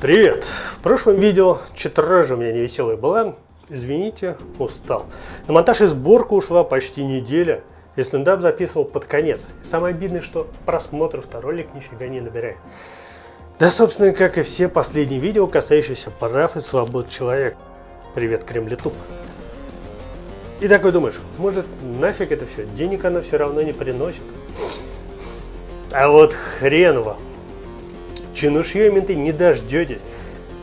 Привет! В прошлом видео читраж у меня невеселая была. Извините, устал. На монтаж и сборку ушла почти неделя. И стендап записывал под конец. И самое обидное, что просмотров-то ролик нифига не набирает. Да, собственно, как и все последние видео, касающиеся прав и свобод человека. Привет, Кремлетуп. И такой думаешь, может нафиг это все, денег оно все равно не приносит. А вот хрен вам. Чинушье менты не дождетесь.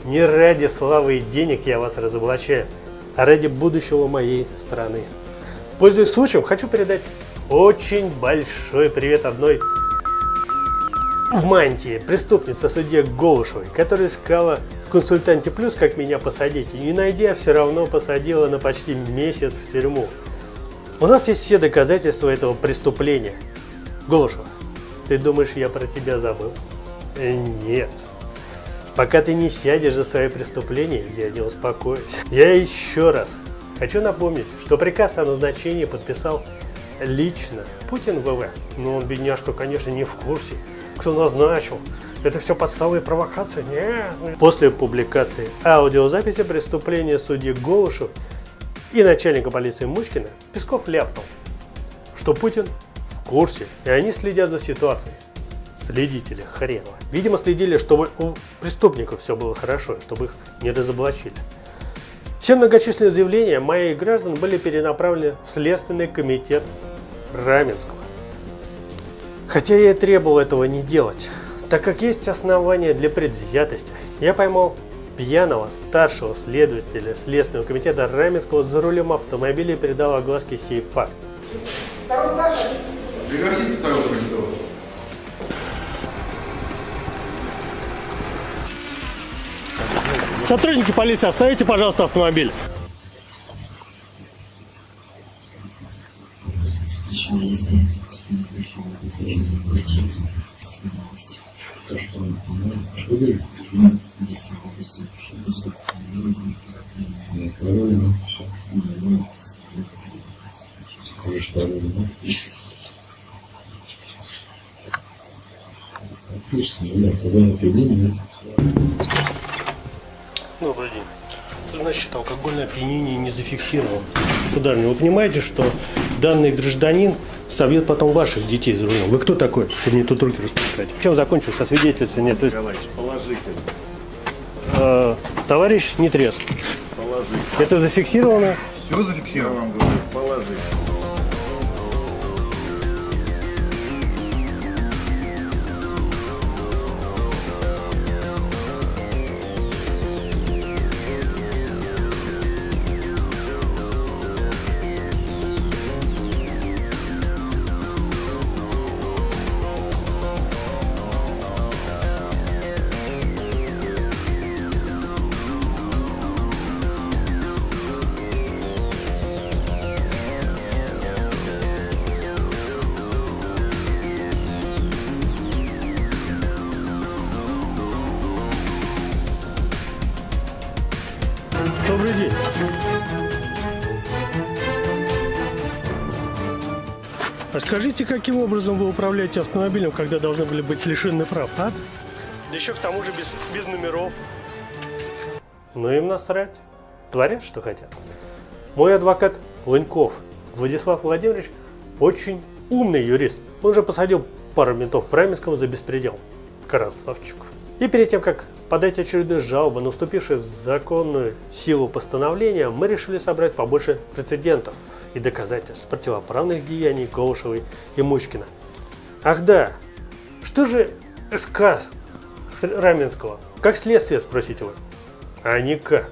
Не ради славы и денег я вас разоблачаю, а ради будущего моей страны. Пользуясь случаем, хочу передать очень большой привет одной в мантии преступнице судье Голышевой, которая искала в консультанте плюс, как меня посадить, и не найдя, все равно посадила на почти месяц в тюрьму. У нас есть все доказательства этого преступления. Голышева, ты думаешь, я про тебя забыл? Э, нет. Пока ты не сядешь за свои преступления, я не успокоюсь. Я еще раз хочу напомнить, что приказ о назначении подписал лично Путин ВВ. Но он, бедняжка, конечно, не в курсе, кто назначил. Это все подставы и провокации? Нет. После публикации аудиозаписи преступления судьи Голышев и начальника полиции Мучкина Песков ляпнул, что Путин в курсе, и они следят за ситуацией. Следители хренова. Видимо, следили, чтобы у преступников все было хорошо, чтобы их не разоблачили. Все многочисленные заявления моих граждан были перенаправлены в Следственный комитет Раменского. Хотя я и требовал этого не делать, так как есть основания для предвзятости. Я поймал пьяного старшего следователя Следственного комитета Раменского за рулем автомобиля и передал огласке сей факт. Второй этаж, Пригласите второго комитета. Сотрудники полиции, остановите, пожалуйста, автомобиль. Отлично, да, тогда на определение. Значит, алкогольное опьянение не зафиксировано. Сударыня, вы понимаете, что данный гражданин собьет потом ваших детей за рулем. Вы кто такой, чтобы мне тут руки распускать? Чем закончилось со свидетельством? Нет, то есть... Товарищ, положительно. Э, товарищ не трезв. Положительно. Это зафиксировано? Все зафиксировано, говорю, положительно. А скажите, каким образом вы управляете автомобилем, когда должны были быть лишены прав, а? Да еще к тому же без, без номеров. Ну им насрать. Творят, что хотят. Мой адвокат Лыньков Владислав Владимирович очень умный юрист. Он же посадил пару ментов в Раменском за беспредел. Красавчик. И перед тем, как подать очередную жалобу на уступившее в законную силу постановление, мы решили собрать побольше прецедентов и доказательств противоправных деяний Голышевой и Мучкина. Ах да, что же СК Раменского? Как следствие, спросите вы? А никак.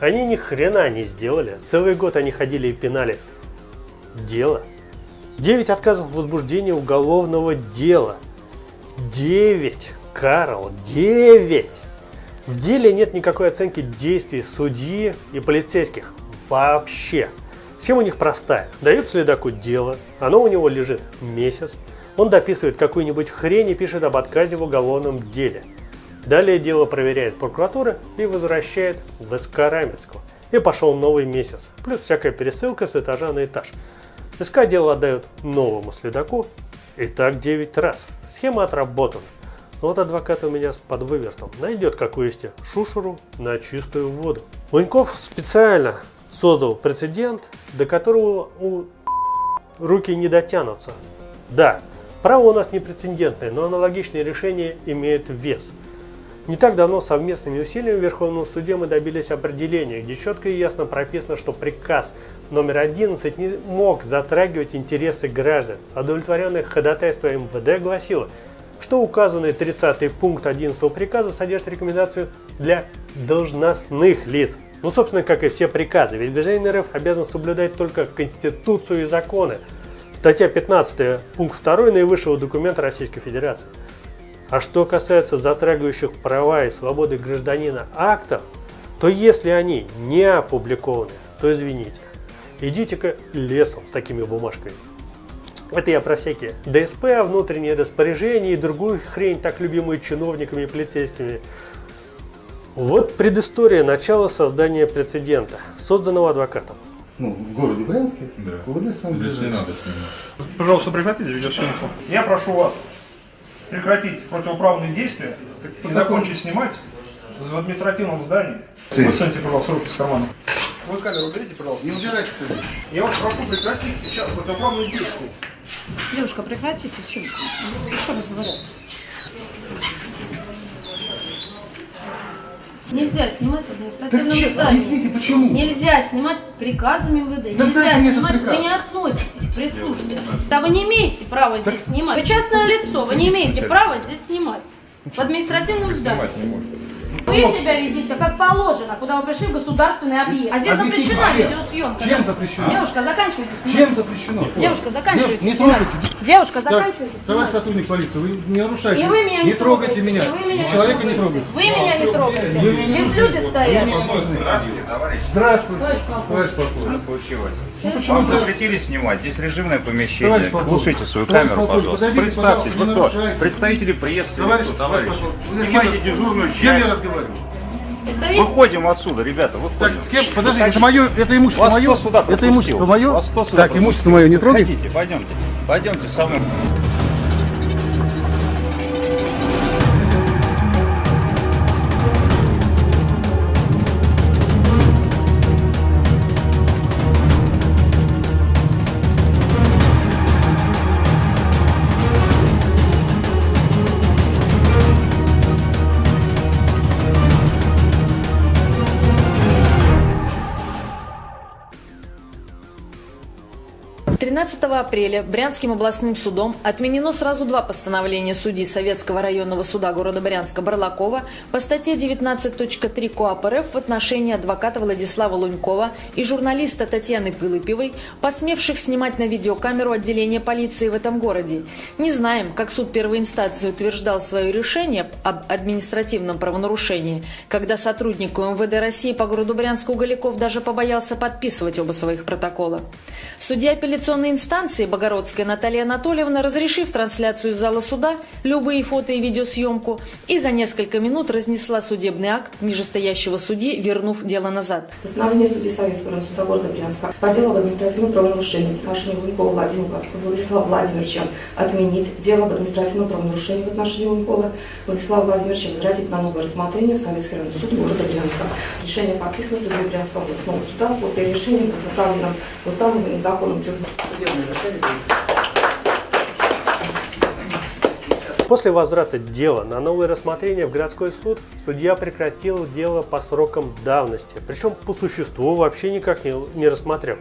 Они ни хрена не сделали. Целый год они ходили и пинали. Дело. 9 отказов в возбуждении уголовного дела. 9. Карл, 9! В деле нет никакой оценки действий судьи и полицейских. Вообще. Схема у них простая. Дают следаку дело, оно у него лежит месяц, он дописывает какую-нибудь хрень и пишет об отказе в уголовном деле. Далее дело проверяет прокуратура и возвращает в СК Раменского. И пошел новый месяц, плюс всякая пересылка с этажа на этаж. СК дело отдают новому следаку, и так 9 раз. Схема отработана. Вот адвокат у меня под вывертом найдет, как вывести шушеру на чистую воду. Луньков специально создал прецедент, до которого у руки не дотянутся. Да, право у нас не прецедентное, но аналогичные решения имеют вес. Не так давно совместными усилиями в Верховном суде мы добились определения, где четко и ясно прописано, что приказ номер 11 не мог затрагивать интересы граждан. Удовлетворенное ходатайство МВД гласило, что указанный 30 пункт 11 приказа содержит рекомендацию для должностных лиц. Ну, собственно, как и все приказы, ведь гражданин РФ обязан соблюдать только Конституцию и законы. Статья 15, пункт 2 наивысшего документа Российской Федерации. А что касается затрагивающих права и свободы гражданина актов, то если они не опубликованы, то извините, идите-ка лесом с такими бумажками. Это я про всякие ДСП, внутренние распоряжения и другую хрень, так любимую чиновниками и полицейскими. Вот предыстория начала создания прецедента, созданного адвокатом. Ну, в городе Брянске, Да. в лесом Здесь не надо снимать. Пожалуйста, прекратите видеосъемку. Я прошу вас прекратить противоправные действия и закончить снимать в административном здании. Высуньте, пожалуйста, руки с кармана. Вы камеру уберите, пожалуйста. Не убирайте туда. Я вас прошу прекратить сейчас противоправные действия. Девушка, прекратите съемку. Ну, Что разговаривать? Нельзя снимать в административном Так че- здании. объясните, почему? Нельзя снимать приказами МВД. Да Нельзя снимать. Вы не относитесь к пресс-службе. Да вы не имеете права здесь снимать. Вы частное лицо, вы не имеете права здесь снимать. В административном здании. Снимать не может. Вы себя ведите как положено, куда вы пришли в государственный объект. А здесь Объясните, запрещена чем? видеосъемка. Чем запрещено? Девушка, заканчивайте снимать. Чем запрещено? Девушка, заканчивайте Девушка, не снимать. трогайте. Девушка, Так, заканчивайте товарищ снимать. сотрудник полиции, вы не нарушайте. И вы меня не, не трогайте меня. И вы меня Человека не трогайте. Вы меня не трогаете. Вы меня не Здесь люди стоят. Вы не. Здравствуйте, товарищ. Здравствуйте. Товарищ полковник. Что случилось? Ну почему Вам запретили снимать. Здесь режимное помещение. Слушайте свою Товарищ камеру, полковник, пожалуйста. подойдите, Представьтесь, вы кто? Представители прессы. Товарищ, кто, товарищ товарищ? Снимайте дежурную С кем я часть. разговариваю? Выходим отсюда, ребята, выходим. Так, с кем? Подожди, это мое, это имущество Вас мое? кто сюда это имущество мое? Вас кто сюда Так, пропустил? имущество мое не трогайте. Пойдемте. Пойдемте со мной. Тринадцатого апреля Брянским областным судом отменено сразу два постановления судьи Советского районного суда города Брянска Барлакова по статье 19.3 КоАП РФ в отношении адвоката Владислава Лунькова и журналиста Татьяны Пылыпевой, посмевших снимать на видеокамеру отделение полиции в этом городе. Не знаем, как суд первой инстанции утверждал свое решение об административном правонарушении, когда сотруднику МВД России по городу Брянску Галяков даже побоялся подписывать оба своих протокола. Судья апелляционной инстанции Богородская Наталья Анатольевна, разрешив трансляцию из зала суда, любые фото и видеосъемку, и за несколько минут разнесла судебный акт нижестоящего судьи, вернув дело назад. Постановление судьи Советского суда города Брянска по делу об административном правонарушении в отношении Лунькова Владимира Владислава Владимировича отменить дело об административном правонарушении в отношении Лунькова Владислава Владимировича возвратить на новое рассмотрение в Советский районный суд города Брянска. Решение подписано судьей Брянского областного суда. Вот и решение будет направлено в После возврата дела на новое рассмотрение в городской суд, судья прекратил дело по срокам давности, причем по существу вообще никак не, не рассмотрел.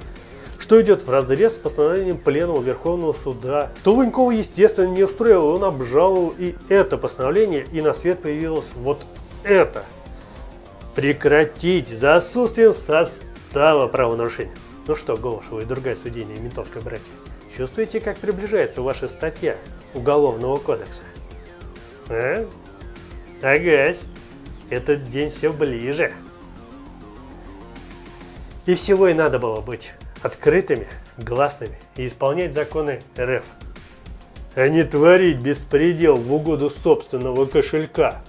Что идет в разрез с постановлением Пленума Верховного Суда. Что естественно, не устроило, он обжаловал и это постановление, и на свет появилось вот это. Прекратить за отсутствием состава правонарушения. Ну что, Голышева и другая судейная и ментовская братья, чувствуете, как приближается ваша статья Уголовного кодекса? А? Агась, этот день все ближе. И всего и надо было быть открытыми, гласными и исполнять законы РФ, а не творить беспредел в угоду собственного кошелька.